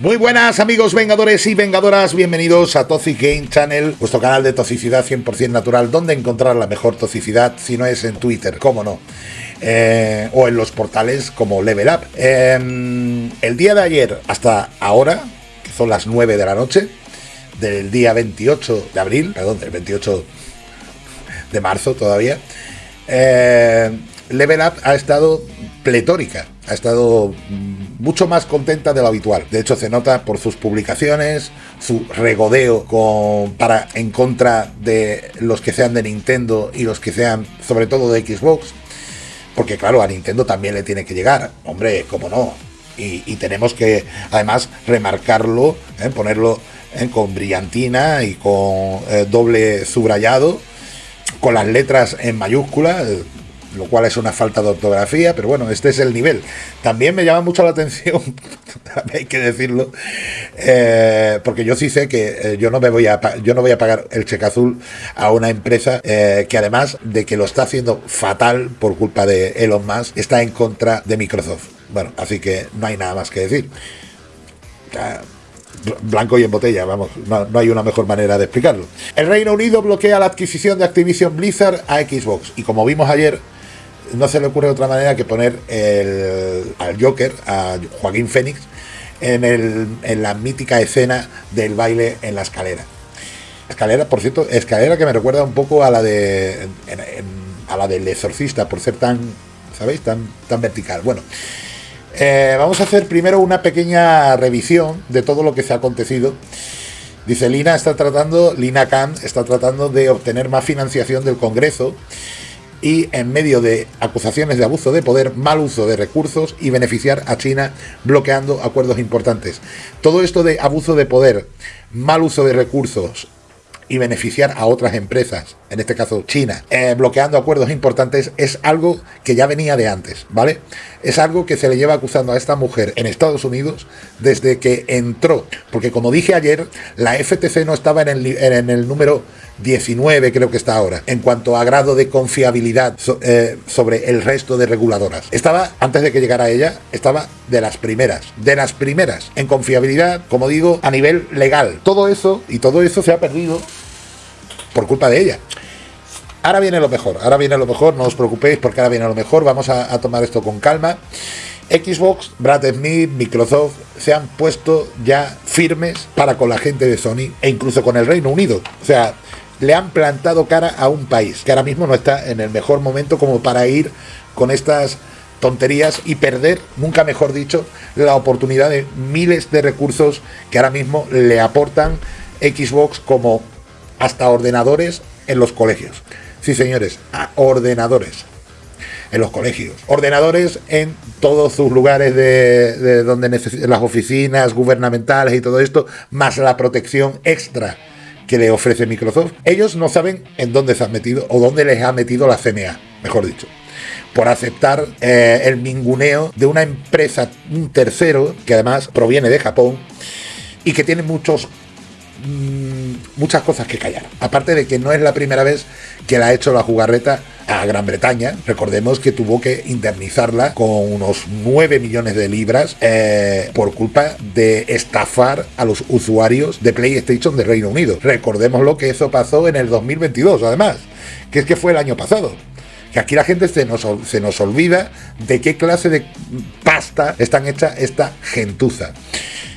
Muy buenas amigos vengadores y vengadoras, bienvenidos a Toxic Game Channel, vuestro canal de toxicidad 100% natural, donde encontrar la mejor toxicidad si no es en Twitter, cómo no. Eh, o en los portales como Level Up. Em, el día de ayer hasta ahora, que son las 9 de la noche, del día 28 de abril, perdón, del 28 de marzo todavía, eh, Level Up ha estado pletórica, ha estado mucho más contenta de lo habitual. De hecho, se nota por sus publicaciones, su regodeo con, para, en contra de los que sean de Nintendo y los que sean, sobre todo, de Xbox. Porque, claro, a Nintendo también le tiene que llegar. Hombre, cómo no. Y, tenemos que, además, remarcarlo, ¿eh? ponerlo ¿eh? con brillantina y con eh, doble subrayado, con las letras en mayúscula lo cual es una falta de ortografía, pero bueno, este es el nivel. También me llama mucho la atención, hay que decirlo, eh, porque yo sí sé que eh, yo no me voy a yo no voy a pagar el cheque azul a una empresa eh, que además de que lo está haciendo fatal por culpa de Elon Musk, está en contra de Microsoft. Bueno, así que no hay nada más que decir. blanco y en botella, vamos, no, no, hay una mejor manera de explicarlo. El Reino Unido bloquea la adquisición de Activision Blizzard a Xbox y como vimos ayer, no se le ocurre otra manera que poner al Joker, a Joaquín Fénix, en, en la mítica escena del baile en la escalera. Escalera, por cierto, escalera que me recuerda un poco a la de a la del exorcista, por ser tan, ¿sabéis? Tan, tan vertical. Bueno, eh, vamos a hacer primero una pequeña revisión de todo lo que se ha acontecido. Dice Lina está tratando, Lina Khan está tratando de obtener más financiación del Congreso y en medio de acusaciones de abuso de poder, mal uso de recursos y beneficiar a China bloqueando acuerdos importantes. Todo esto de abuso de poder, mal uso de recursos y beneficiar a otras empresas, en este caso China, eh, bloqueando acuerdos importantes, es algo que ya venía de antes, ¿vale? Es algo que se le lleva acusando a esta mujer en Estados Unidos desde que entró, porque como dije ayer, la FTC no estaba en el, en el número 19 creo que está ahora, en cuanto a grado de confiabilidad eh, sobre el resto de reguladoras. Estaba, antes de que llegara ella, estaba de las primeras, de las primeras, en confiabilidad, como digo, a nivel legal. Todo eso, y todo eso se ha perdido por culpa de ella. Ahora viene lo mejor, ahora viene lo mejor, no os preocupéis porque ahora viene lo mejor, vamos a, tomar esto con calma. Xbox, Brad Smith, Microsoft se han puesto ya firmes para con la gente de Sony e incluso con el Reino Unido. O sea, le han plantado cara a un país que ahora mismo no está en el mejor momento como para ir con estas tonterías y perder, nunca mejor dicho, la oportunidad de miles de recursos que ahora mismo le aportan Xbox como hasta ordenadores en los colegios. Sí, señores, a ordenadores en los colegios. Ordenadores en todos sus lugares de, donde las oficinas gubernamentales y todo esto, más la protección extra que le ofrece Microsoft. Ellos no saben en dónde se han metido o dónde les ha metido la CMA, mejor dicho por aceptar eh, el minguneo de una empresa, un tercero, que además proviene de Japón y que tiene muchos Mm, muchas cosas que callar. Aparte de que no es la primera vez que la ha hecho la jugarreta a Gran Bretaña. Recordemos que tuvo que indemnizarla con unos 9 millones de libras eh, por culpa de estafar a los usuarios de PlayStation de Reino Unido. Recordemos lo que eso pasó en el 2022, además, que es que fue el año pasado que aquí la gente se nos, se nos olvida de qué clase de pasta están hecha esta gentuza.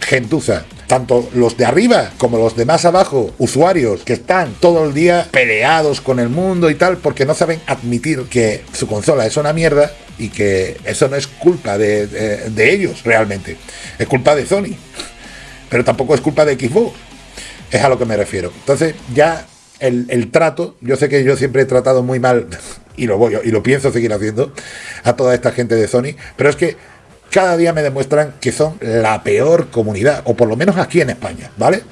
Gentuza tanto los de arriba como los de más abajo, usuarios que están todo el día peleados con el mundo y tal, porque no saben admitir que su consola es una mierda y que eso no es culpa de, ellos realmente, es culpa de Sony, pero tampoco es culpa de Xbox, es a lo que me refiero. Entonces ya el, el trato, yo sé que yo siempre he tratado muy mal y lo voy y lo pienso seguir haciendo a toda esta gente de Sony, pero es que cada día me demuestran que son la peor comunidad, o por lo menos aquí en España, ¿vale?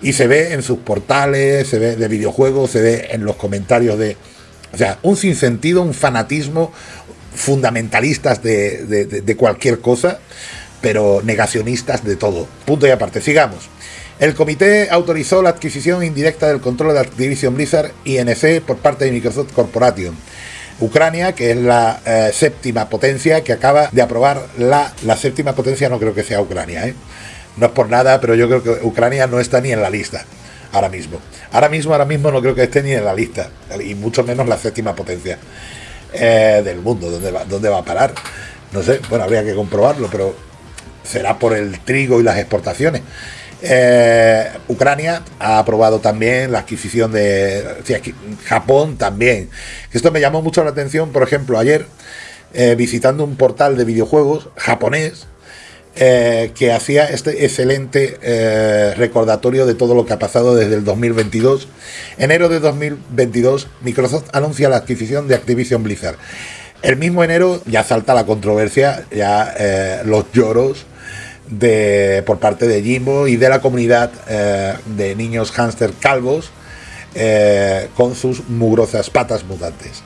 Y se ve en sus portales, se ve de videojuegos, se ve en los comentarios de... O sea, un sinsentido, un fanatismo, fundamentalistas de, cualquier cosa, pero negacionistas de todo. Punto y aparte, sigamos. El comité autorizó la adquisición indirecta del control de Activision Blizzard INC por parte de Microsoft Corporation Ucrania, que es la eh, séptima potencia que acaba de aprobar la, la séptima potencia, no creo que sea Ucrania, ¿eh? No es por nada, pero yo creo que Ucrania no está ni en la lista ahora mismo. Ahora mismo, ahora mismo no creo que esté ni en la lista, y mucho menos la séptima potencia eh, del mundo. ¿Dónde va, ¿Dónde va a parar? No sé, bueno, habría que comprobarlo, pero será por el trigo y las exportaciones. Eh, Ucrania ha aprobado también la adquisición de Japón también. Esto me llamó mucho la atención, por ejemplo, ayer eh, visitando un portal de videojuegos japonés eh, que hacía este excelente recordatorio de todo lo que ha pasado desde el 2022. Enero de 2022, Microsoft anuncia la adquisición de Activision Blizzard. El mismo enero ya salta la controversia, ya los lloros de, por parte de Jimbo y de la comunidad eh, de niños hámster calvos eh, con sus mugrosas patas mutantes.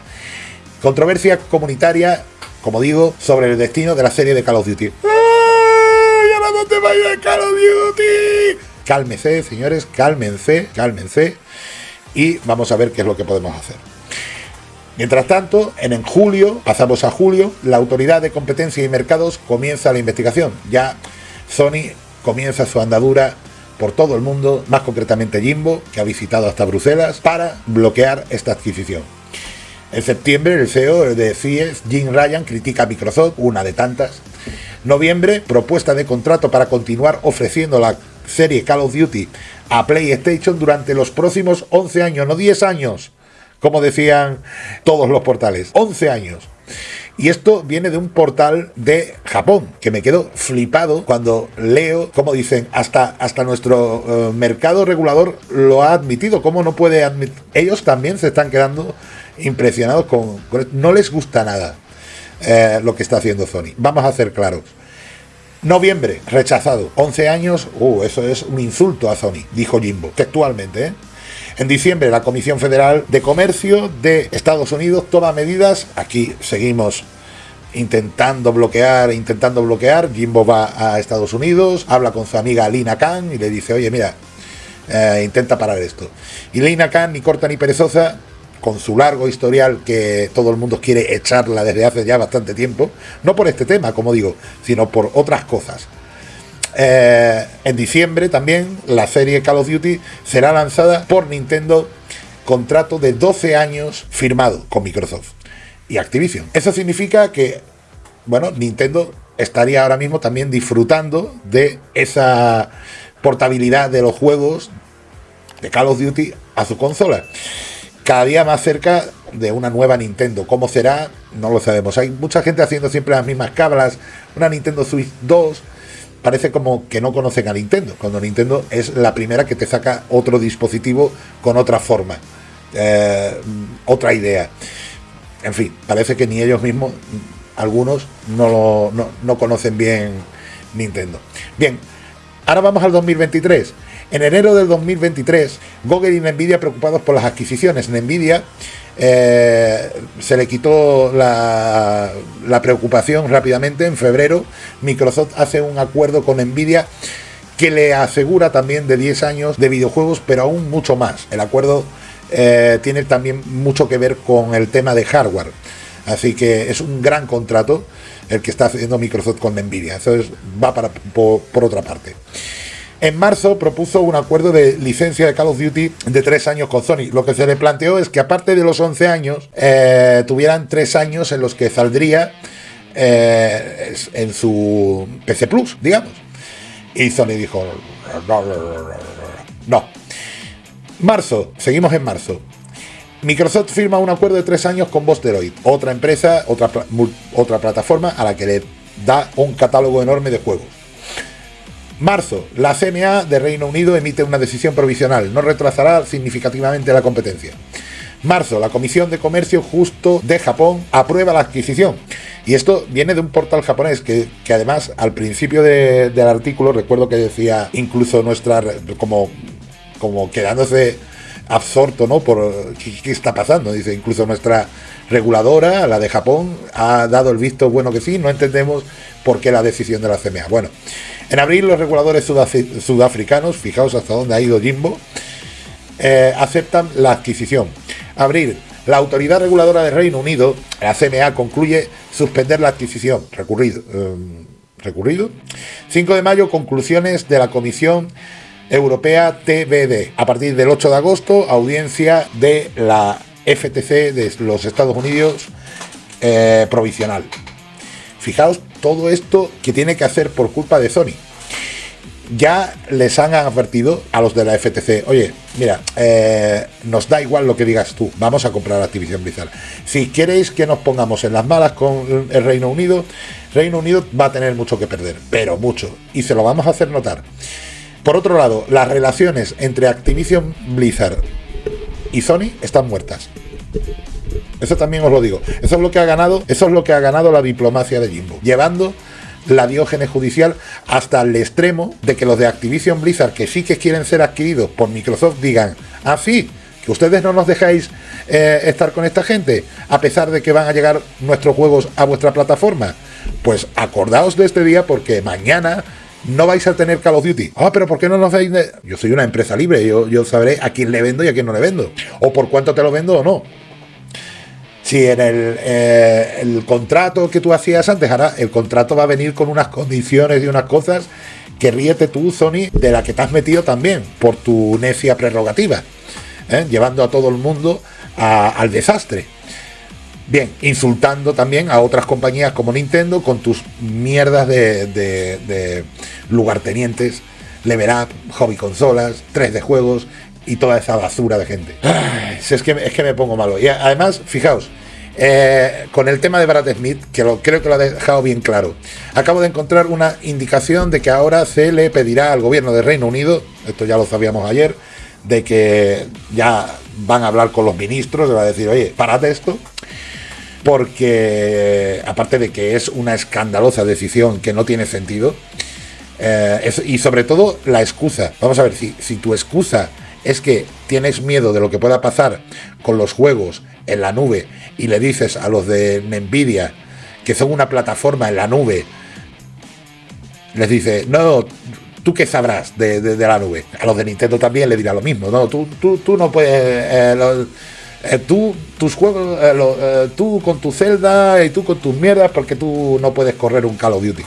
Controversia comunitaria, como digo, sobre el destino de la serie de Call of Duty. ¡Ay, ahora dónde va a ir Call of Duty! Cálmense, señores, cálmense, cálmense. Y vamos a ver qué es lo que podemos hacer. Mientras tanto, en julio, pasamos a julio, la Autoridad de Competencia y Mercados comienza la investigación. Ya Sony comienza su andadura por todo el mundo, más concretamente Jimbo, que ha visitado hasta Bruselas, para bloquear esta adquisición. En septiembre, el CEO de CIES, Jim Ryan, critica a Microsoft, una de tantas. Noviembre, propuesta de contrato para continuar ofreciendo la serie Call of Duty a PlayStation durante los próximos 11 años, no 10 años, como decían todos los portales, 11 años. Y esto viene de un portal de Japón, que me quedo flipado cuando leo, como dicen, hasta, hasta nuestro eh, mercado regulador lo ha admitido. ¿Cómo no puede admitir? Ellos también se están quedando impresionados con... no les gusta nada eh, lo que está haciendo Sony. Vamos a ser claros. Noviembre, rechazado. 11 años, uh, eso es un insulto a Sony, dijo Jimbo, textualmente, ¿eh? En diciembre, la Comisión Federal de Comercio de Estados Unidos toma medidas. Aquí seguimos intentando bloquear, intentando bloquear. Jimbo va a Estados Unidos, habla con su amiga Lina Khan y le dice, oye, mira, eh, intenta parar esto. Y Lina Khan, ni corta ni perezosa, con su largo historial que todo el mundo quiere echarla desde hace ya bastante tiempo, no por este tema, como digo, sino por otras cosas. Eh, en diciembre también la serie Call of Duty será lanzada por Nintendo, contrato de 12 años firmado con Microsoft y Activision. Eso significa que, bueno, Nintendo estaría ahora mismo también disfrutando de esa portabilidad de los juegos de Call of Duty a su consola. Cada día más cerca de una nueva Nintendo. ¿Cómo será? No lo sabemos. Hay mucha gente haciendo siempre las mismas cablas. Una Nintendo Switch 2 parece como que no conocen a Nintendo, cuando Nintendo es la primera que te saca otro dispositivo con otra forma, eh, otra idea. En fin, parece que ni ellos mismos, algunos, no, no, no conocen bien Nintendo. Bien, ahora vamos al 2023. En enero del 2023, Google y Nvidia preocupados por las adquisiciones. Nvidia eh, se le quitó la, preocupación rápidamente. En febrero, Microsoft hace un acuerdo con Nvidia que le asegura también de 10 años de videojuegos, pero aún mucho más. El acuerdo eh, tiene también mucho que ver con el tema de hardware. Así que es un gran contrato el que está haciendo Microsoft con Nvidia. Eso va para, por otra parte. En marzo propuso un acuerdo de licencia de Call of Duty de tres años con Sony. Lo que se le planteó es que aparte de los 11 años, eh, tuvieran tres años en los que saldría eh, en su PC Plus, digamos. Y Sony dijo, no. Marzo, seguimos en marzo. Microsoft firma un acuerdo de tres años con Bosteroid, otra empresa, otra, otra plataforma a la que le da un catálogo enorme de juegos. Marzo, la CMA de Reino Unido emite una decisión provisional, no retrasará significativamente la competencia. Marzo, la Comisión de Comercio Justo de Japón aprueba la adquisición. Y esto viene de un portal japonés que, además al principio del artículo recuerdo que decía incluso nuestra, como, como quedándose absorto, ¿no? Por ¿qué, está pasando. Dice, incluso nuestra reguladora, la de Japón, ha dado el visto bueno que sí, no entendemos por qué la decisión de la CMA. Bueno, en abril los reguladores sudafricanos, fijaos hasta dónde ha ido Jimbo, eh, aceptan la adquisición. Abril, la autoridad reguladora del Reino Unido, la CMA, concluye suspender la adquisición, recurrir, eh, recurrido. 5 de mayo, conclusiones de la Comisión Europea TBD. A partir del 8 de agosto, audiencia de la FTC de los Estados Unidos eh, provisional. Fijaos todo esto que tiene que hacer por culpa de Sony. Ya les han advertido a los de la FTC, oye, mira, eh, nos da igual lo que digas tú, vamos a comprar Activision Blizzard. Si queréis que nos pongamos en las malas con el Reino Unido, Reino Unido va a tener mucho que perder, pero mucho, y se lo vamos a hacer notar. Por otro lado, las relaciones entre Activision Blizzard y Sony están muertas. Eso también os lo digo. Eso es lo que ha ganado, eso es lo que ha ganado la diplomacia de Jimbo, llevando la diógenes judicial hasta el extremo de que los de Activision Blizzard, que sí que quieren ser adquiridos por Microsoft, digan, ah, sí, que ustedes no nos dejáis eh, estar con esta gente, a pesar de que van a llegar nuestros juegos a vuestra plataforma. Pues acordaos de este día porque mañana no vais a tener Call of Duty. Ah, pero ¿por qué no nos veis? Yo soy una empresa libre, yo, yo sabré a quién le vendo y a quién no le vendo. O por cuánto te lo vendo o no. Si en el, eh, el contrato que tú hacías antes, ahora el contrato va a venir con unas condiciones y unas cosas que ríete tú, Sony, de la que te has metido también por tu necia prerrogativa, ¿eh? llevando a todo el mundo al desastre. Bien, insultando también a otras compañías como Nintendo con tus mierdas de, de, lugartenientes, Level Up, Hobby Consolas, 3D Juegos y toda esa basura de gente. es, que, es que me pongo malo. Y además, fijaos, eh, con el tema de Brad Smith, que lo, creo que lo ha dejado bien claro, acabo de encontrar una indicación de que ahora se le pedirá al gobierno de Reino Unido, esto ya lo sabíamos ayer, de que ya van a hablar con los ministros, le va a decir, oye, parad esto, porque aparte de que es una escandalosa decisión que no tiene sentido, eh, y sobre todo la excusa. Vamos a ver, si, si tu excusa es que tienes miedo de lo que pueda pasar con los juegos en la nube y le dices a los de Nvidia que son una plataforma en la nube, les dice, no, ¿tú qué sabrás de, la nube? A los de Nintendo también le dirá lo mismo, no, tú, tú, tú no puedes... Eh, eh, tú, tus juegos, eh, tú con tu Zelda y tú con tus mierdas porque tú no puedes correr un Call of Duty.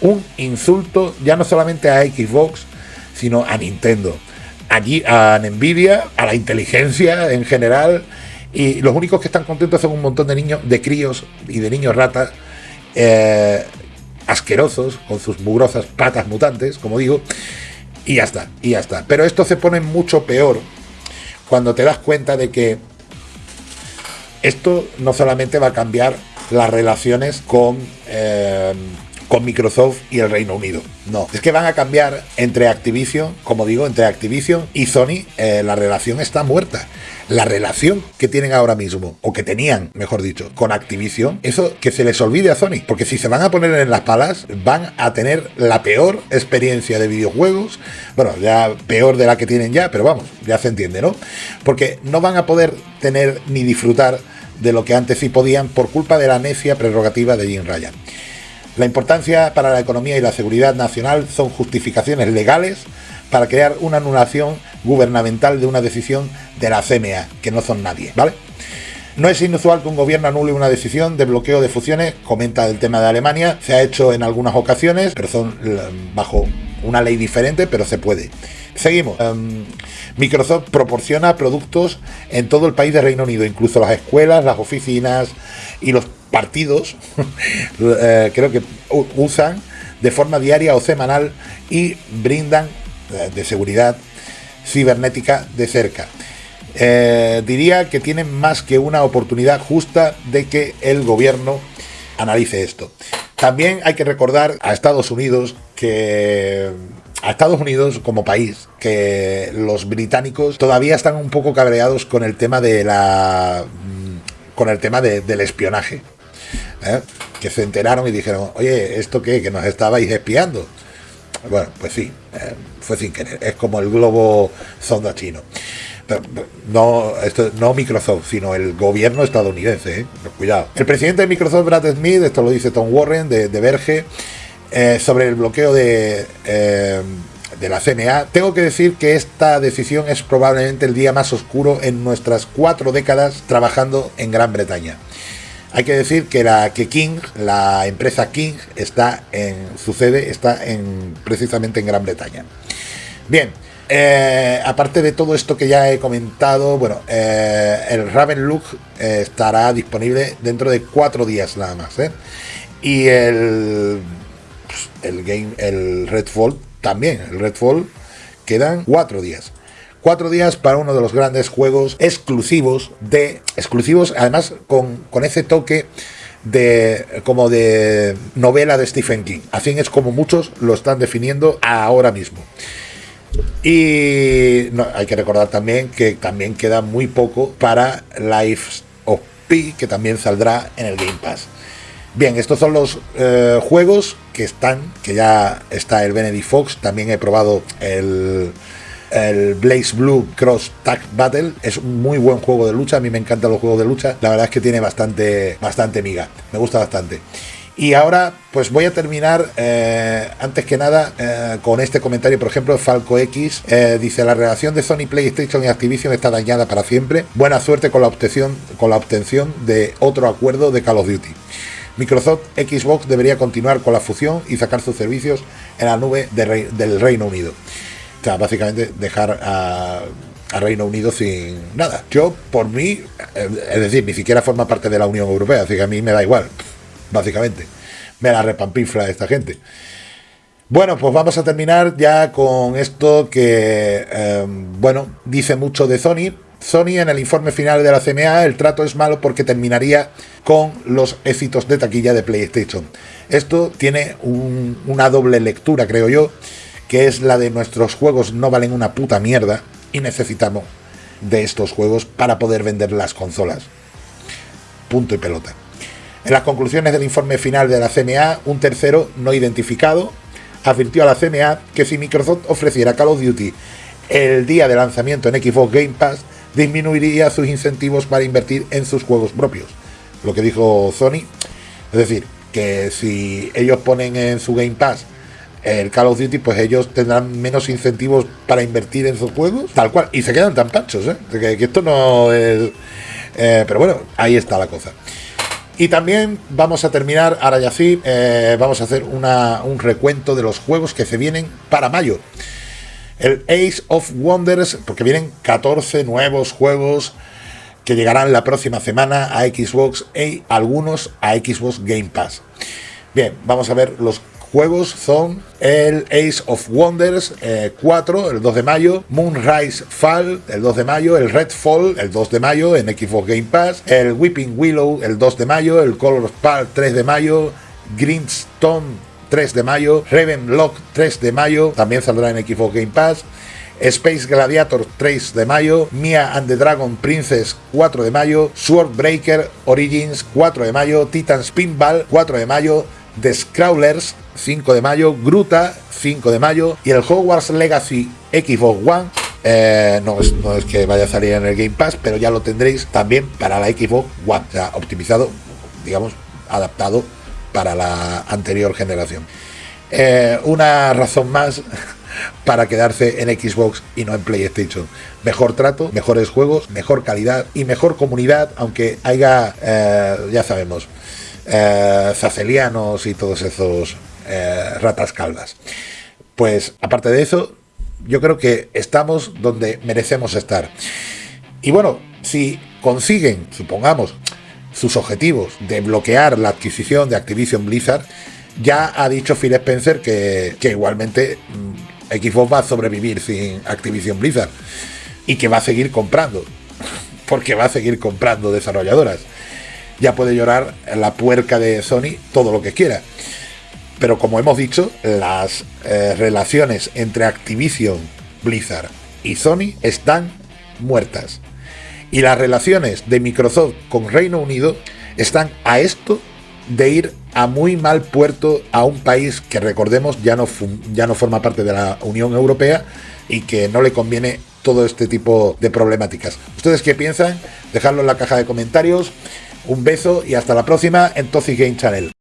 Un insulto ya no solamente a Xbox, sino a Nintendo allí a Nvidia, a la inteligencia en general, y los únicos que están contentos son un montón de niños, de críos y de niños ratas, eh, asquerosos, con sus mugrosas patas mutantes, como digo, y ya está, y ya está. Pero esto se pone mucho peor cuando te das cuenta de que esto no solamente va a cambiar las relaciones con... Eh, con Microsoft y el Reino Unido. No, es que van a cambiar entre Activision, como digo, entre Activision y Sony, eh, la relación está muerta. La relación que tienen ahora mismo, o que tenían, mejor dicho, con Activision, eso que se les olvide a Sony, porque si se van a poner en las palas, van a tener la peor experiencia de videojuegos, bueno, ya peor de la que tienen ya, pero vamos, ya se entiende, ¿no? Porque no van a poder tener ni disfrutar de lo que antes sí podían por culpa de la necia prerrogativa de Jim Ryan. La importancia para la economía y la seguridad nacional son justificaciones legales para crear una anulación gubernamental de una decisión de la CMA, que no son nadie, ¿vale? No es inusual que un gobierno anule una decisión de bloqueo de fusiones, comenta el tema de Alemania, se ha hecho en algunas ocasiones, pero son eh, bajo una ley diferente, pero se puede. Seguimos. Em, Microsoft proporciona productos en todo el país de Reino Unido, incluso las escuelas, las oficinas y los partidos, eh, creo que usan de forma diaria o semanal y brindan eh, de seguridad cibernética de cerca. Eh, diría que tienen más que una oportunidad justa de que el gobierno analice esto. También hay que recordar a Estados Unidos que a Estados Unidos como país que los británicos todavía están un poco cabreados con el tema de la mm, con el tema del espionaje ¿eh? que se enteraron y dijeron, oye, ¿esto qué? Que nos estabais espiando. Bueno, pues sí, eh, fue sin querer. Es como el globo sonda chino. no, esto, no Microsoft, sino el gobierno estadounidense. ¿eh? Cuidado. El presidente de Microsoft, Brad Smith, esto lo dice Tom Warren de, de Verge, sobre el bloqueo de, de la CNA. Tengo que decir que esta decisión es probablemente el día más oscuro en nuestras cuatro décadas trabajando en Gran Bretaña. Hay que decir que la que King, la empresa King, está en su sede está en precisamente en Gran Bretaña. Bien, eh, aparte de todo esto que ya he comentado, bueno, eh, el Raven Look eh, estará disponible dentro de cuatro días nada más. Y el, pues, el game, el Redfall también, el Redfall quedan cuatro días. Cuatro días para uno de los grandes juegos exclusivos de. Exclusivos, además, con, con ese toque de como de novela de Stephen King. Así es como muchos lo están definiendo ahora mismo. Y hay que recordar también que también queda muy poco para Life of Pi, que también saldrá en el Game Pass. Bien, estos son los eh, juegos que están, que ya está el Benedict Fox, también he probado el, el Blaze Blue Cross Tag Battle, es un muy buen juego de lucha, a mí me encantan los juegos de lucha, la verdad es que tiene bastante, bastante miga, me gusta bastante. Y ahora, pues voy a terminar, eh, antes que nada, eh, con este comentario, por ejemplo, Falco X. Eh, dice, la relación de Sony PlayStation y Activision está dañada para siempre. Buena suerte con la obtención, con la obtención de otro acuerdo de Call of Duty. Microsoft Xbox debería continuar con la fusión y sacar sus servicios en la nube del Reino Unido. O sea, básicamente dejar a, a Reino Unido sin nada. Yo, por mí, es decir, ni siquiera forma parte de la Unión Europea, así que a mí me da igual básicamente. Me la repampinfla esta gente. Bueno, pues vamos a terminar ya con esto que, em, bueno, dice mucho de Sony. Sony en el informe final de la CMA, el trato es malo porque terminaría con los éxitos de taquilla de PlayStation. Esto tiene una doble lectura, creo yo, que es la de nuestros juegos no valen una puta mierda y necesitamos de estos juegos para poder vender las consolas. Punto y pelota. En las conclusiones del informe final de la CMA, un tercero no identificado advirtió a la CMA que si Microsoft ofreciera Call of Duty el día de lanzamiento en Xbox Game Pass, disminuiría sus incentivos para invertir en sus juegos propios. Lo que dijo Sony, es decir, que si ellos ponen en su Game Pass el Call of Duty, pues ellos tendrán menos incentivos para invertir en sus juegos, tal cual, y se quedan tan panchos, ¿eh? que, esto no es... Eh, pero bueno, ahí está la cosa. Y también vamos a terminar, ahora ya sí, eh, vamos a hacer un recuento de los juegos que se vienen para mayo. El Ace of Wonders, porque vienen 14 nuevos juegos que llegarán la próxima semana a Xbox y algunos a Xbox Game Pass. Bien, vamos a ver los juegos son el Ace of Wonders 4, eh, el 2 de mayo, Moonrise Fall, el 2 de mayo, el Redfall, el 2 de mayo en Xbox Game Pass, el Whipping Willow, el 2 de mayo, el Color Spark 3 de mayo, Greenstone 3 de mayo, Ravenlock 3 de mayo, también saldrá en Xbox Game Pass, Space Gladiator 3 de mayo, Mia and the Dragon Princess 4 de mayo, Sword Breaker Origins 4 de mayo, Titan Spinball 4 de mayo, The Scrawlers 5 de mayo, Gruta 5 de mayo y el Hogwarts Legacy Xbox One eh, no, es, que vaya a salir en el Game Pass, pero ya lo tendréis también para la Xbox One, o optimizado, digamos, adaptado para la anterior generación. Eh, una razón más para quedarse en Xbox y no en PlayStation. Mejor trato, mejores juegos, mejor calidad y mejor comunidad, aunque haya, eh, ya sabemos, eh, zacelianos y todos esos eh, ratas calvas. Pues aparte de eso, yo creo que estamos donde merecemos estar. Y bueno, si consiguen, supongamos, sus objetivos de bloquear la adquisición de Activision Blizzard, ya ha dicho Phil Spencer que, que igualmente mm, Xbox va a sobrevivir sin Activision Blizzard y que va a seguir comprando, porque va a seguir comprando desarrolladoras ya puede llorar la puerca de Sony todo lo que quiera. Pero como hemos dicho, las eh, relaciones entre Activision, Blizzard y Sony están muertas. Y las relaciones de Microsoft con Reino Unido están a esto de ir a muy mal puerto a un país que recordemos ya no, ya no forma parte de la Unión Europea y que no le conviene todo este tipo de problemáticas. ¿Ustedes qué piensan? Dejadlo en la caja de comentarios. Un beso y hasta la próxima en Toxic Game Channel.